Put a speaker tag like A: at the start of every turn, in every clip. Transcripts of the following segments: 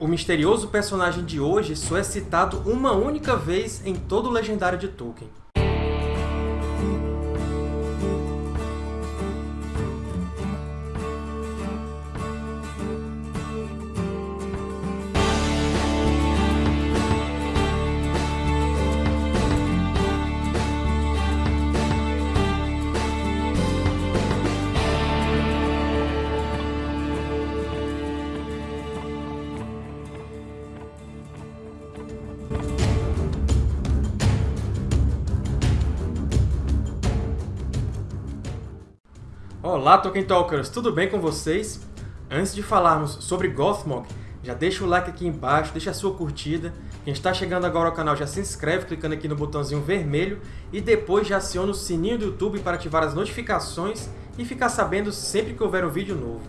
A: O misterioso personagem de hoje só é citado uma única vez em todo o Legendário de Tolkien. Olá, Tolkien Talkers! Tudo bem com vocês? Antes de falarmos sobre Gothmog, já deixa o like aqui embaixo, deixa a sua curtida. Quem está chegando agora ao canal já se inscreve clicando aqui no botãozinho vermelho e depois já aciona o sininho do YouTube para ativar as notificações e ficar sabendo sempre que houver um vídeo novo.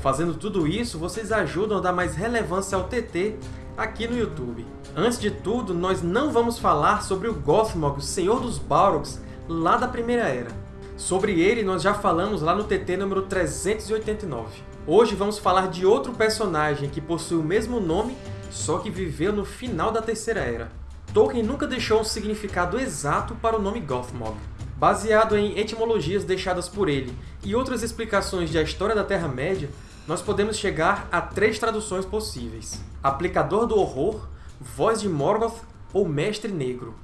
A: Fazendo tudo isso, vocês ajudam a dar mais relevância ao TT aqui no YouTube. Antes de tudo, nós não vamos falar sobre o Gothmog, o Senhor dos Balrogs, lá da Primeira Era. Sobre ele, nós já falamos lá no TT número 389. Hoje vamos falar de outro personagem que possui o mesmo nome, só que viveu no final da Terceira Era. Tolkien nunca deixou um significado exato para o nome Gothmog. Baseado em etimologias deixadas por ele e outras explicações da história da Terra-média, nós podemos chegar a três traduções possíveis. Aplicador do Horror, Voz de Morgoth ou Mestre Negro.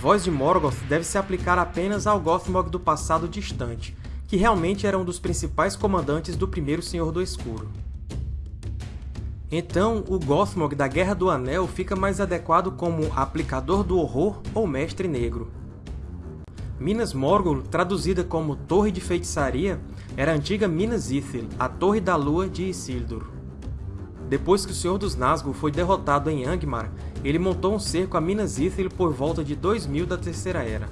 A: Voz de Morgoth deve se aplicar apenas ao Gothmog do passado distante, que realmente era um dos principais comandantes do primeiro Senhor do Escuro. Então, o Gothmog da Guerra do Anel fica mais adequado como Aplicador do Horror ou Mestre Negro. Minas Morgul, traduzida como Torre de Feitiçaria, era a antiga Minas Ithil, a Torre da Lua de Isildur. Depois que o Senhor dos Nazgûl foi derrotado em Angmar, ele montou um cerco a Minas Ithil por volta de 2000 da Terceira Era.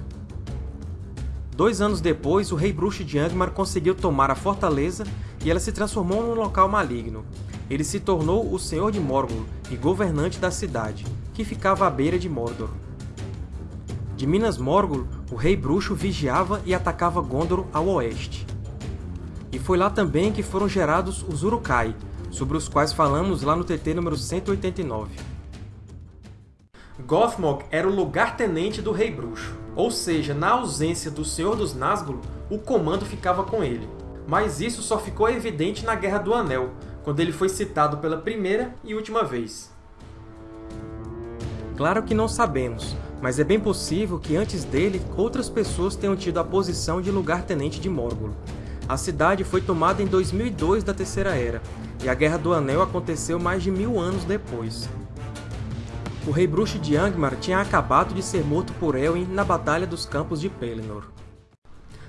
A: Dois anos depois, o Rei Bruxo de Angmar conseguiu tomar a fortaleza e ela se transformou num local maligno. Ele se tornou o Senhor de Morgul e governante da cidade, que ficava à beira de Mordor. De Minas Morgul, o Rei Bruxo vigiava e atacava Gondor ao oeste. E foi lá também que foram gerados os Uruk-hai, sobre os quais falamos lá no TT número 189. Gothmog era o lugar-tenente do Rei Bruxo, ou seja, na ausência do Senhor dos Nazgûl, o comando ficava com ele. Mas isso só ficou evidente na Guerra do Anel, quando ele foi citado pela primeira e última vez. Claro que não sabemos, mas é bem possível que antes dele outras pessoas tenham tido a posição de lugar-tenente de Morgul. A cidade foi tomada em 2002 da Terceira Era, e a Guerra do Anel aconteceu mais de mil anos depois. O Rei Bruxo de Angmar tinha acabado de ser morto por Elwyn na Batalha dos Campos de Pelennor.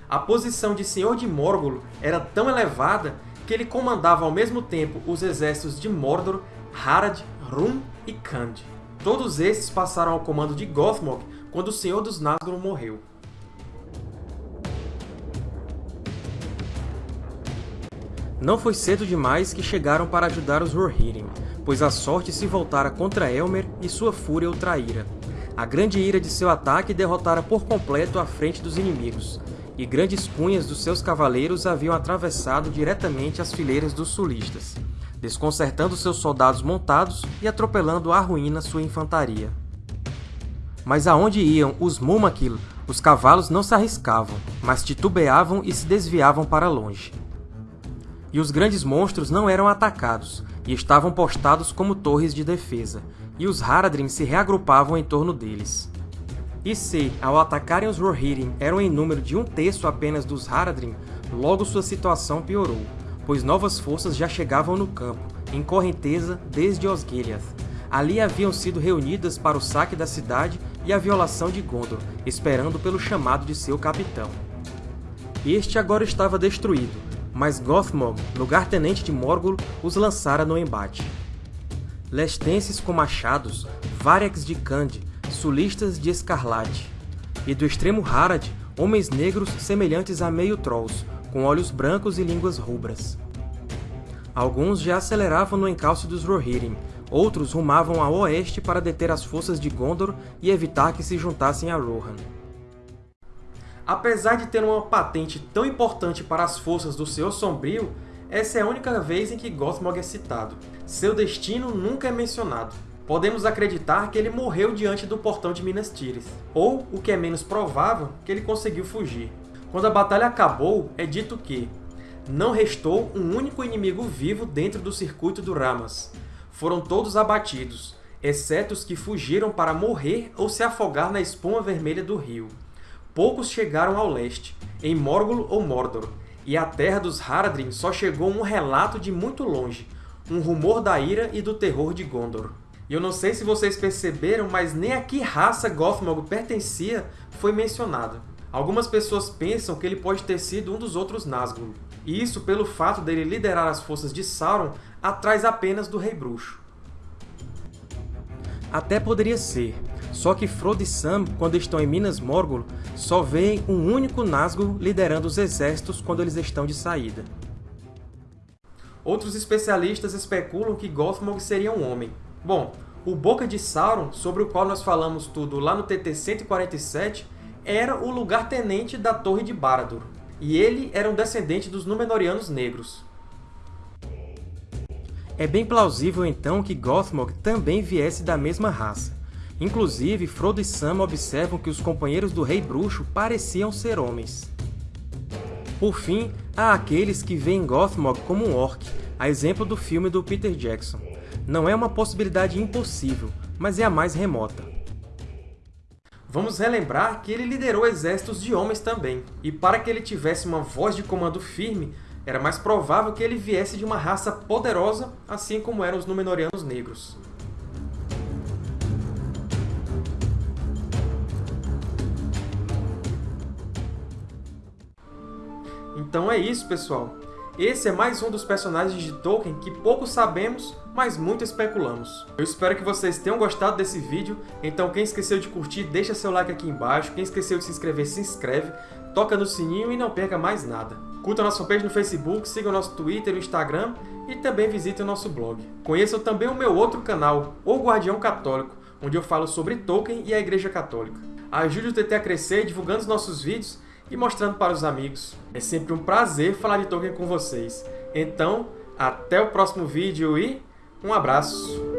A: A posição de Senhor de Morgul era tão elevada que ele comandava ao mesmo tempo os exércitos de Mordor, Harad, Rum e Khand. Todos esses passaram ao comando de Gothmog quando o Senhor dos Nazgûl morreu. Não foi cedo demais que chegaram para ajudar os Rohirrim, pois a sorte se voltara contra Elmer e sua fúria o traíra. A grande ira de seu ataque derrotara por completo a frente dos inimigos, e grandes cunhas dos seus cavaleiros haviam atravessado diretamente as fileiras dos sulistas, desconcertando seus soldados montados e atropelando à ruína sua infantaria. Mas aonde iam os Mumakil, os cavalos não se arriscavam, mas titubeavam e se desviavam para longe e os grandes monstros não eram atacados, e estavam postados como torres de defesa, e os Haradrim se reagrupavam em torno deles. E se, ao atacarem os Rohirrim, eram em número de um terço apenas dos Haradrim, logo sua situação piorou, pois novas forças já chegavam no campo, em correnteza desde Osgiliath. Ali haviam sido reunidas para o saque da cidade e a violação de Gondor, esperando pelo chamado de seu capitão. Este agora estava destruído, mas Gothmog, lugar-tenente de Morgul, os lançara no embate. Lestenses com machados, Varex de Cande, sulistas de escarlate, e do extremo Harad, homens negros semelhantes a meio-trolls, com olhos brancos e línguas rubras. Alguns já aceleravam no encalço dos Rohirrim, outros rumavam a oeste para deter as forças de Gondor e evitar que se juntassem a Rohan. Apesar de ter uma patente tão importante para as forças do Senhor Sombrio, essa é a única vez em que Gothmog é citado. Seu destino nunca é mencionado. Podemos acreditar que ele morreu diante do portão de Minas Tirith, ou, o que é menos provável, que ele conseguiu fugir. Quando a batalha acabou, é dito que não restou um único inimigo vivo dentro do circuito do Ramas. Foram todos abatidos, exceto os que fugiram para morrer ou se afogar na espuma vermelha do rio. Poucos chegaram ao leste, em Morgul ou Mordor, e à terra dos Haradrim só chegou um relato de muito longe, um rumor da ira e do terror de Gondor. E eu não sei se vocês perceberam, mas nem a que raça Gothmog pertencia foi mencionada. Algumas pessoas pensam que ele pode ter sido um dos outros Nazgûl, e isso pelo fato dele liderar as forças de Sauron atrás apenas do Rei Bruxo. Até poderia ser, só que Frodo e Sam, quando estão em Minas Morgul, só veem um único Nazgûl liderando os exércitos quando eles estão de saída. Outros especialistas especulam que Gothmog seria um homem. Bom, o Boca de Sauron, sobre o qual nós falamos tudo lá no TT 147, era o lugar-tenente da Torre de Barad-dûr, e ele era um descendente dos Númenóreanos Negros. É bem plausível, então, que Gothmog também viesse da mesma raça. Inclusive, Frodo e Sam observam que os companheiros do Rei Bruxo pareciam ser homens. Por fim, há aqueles que veem Gothmog como um orc, a exemplo do filme do Peter Jackson. Não é uma possibilidade impossível, mas é a mais remota. Vamos relembrar que ele liderou exércitos de homens também, e para que ele tivesse uma voz de comando firme, era mais provável que ele viesse de uma raça poderosa, assim como eram os Númenóreanos Negros. Então é isso, pessoal! Esse é mais um dos personagens de Tolkien que pouco sabemos, mas muito especulamos. Eu espero que vocês tenham gostado desse vídeo, então quem esqueceu de curtir, deixa seu like aqui embaixo, quem esqueceu de se inscrever, se inscreve, toca no sininho e não perca mais nada. Curta nossa fanpage no Facebook, siga o nosso Twitter e Instagram e também visite o nosso blog. Conheçam também o meu outro canal, O Guardião Católico, onde eu falo sobre Tolkien e a Igreja Católica. Ajude o TT a crescer divulgando os nossos vídeos e mostrando para os amigos. É sempre um prazer falar de Tolkien com vocês. Então, até o próximo vídeo e um abraço!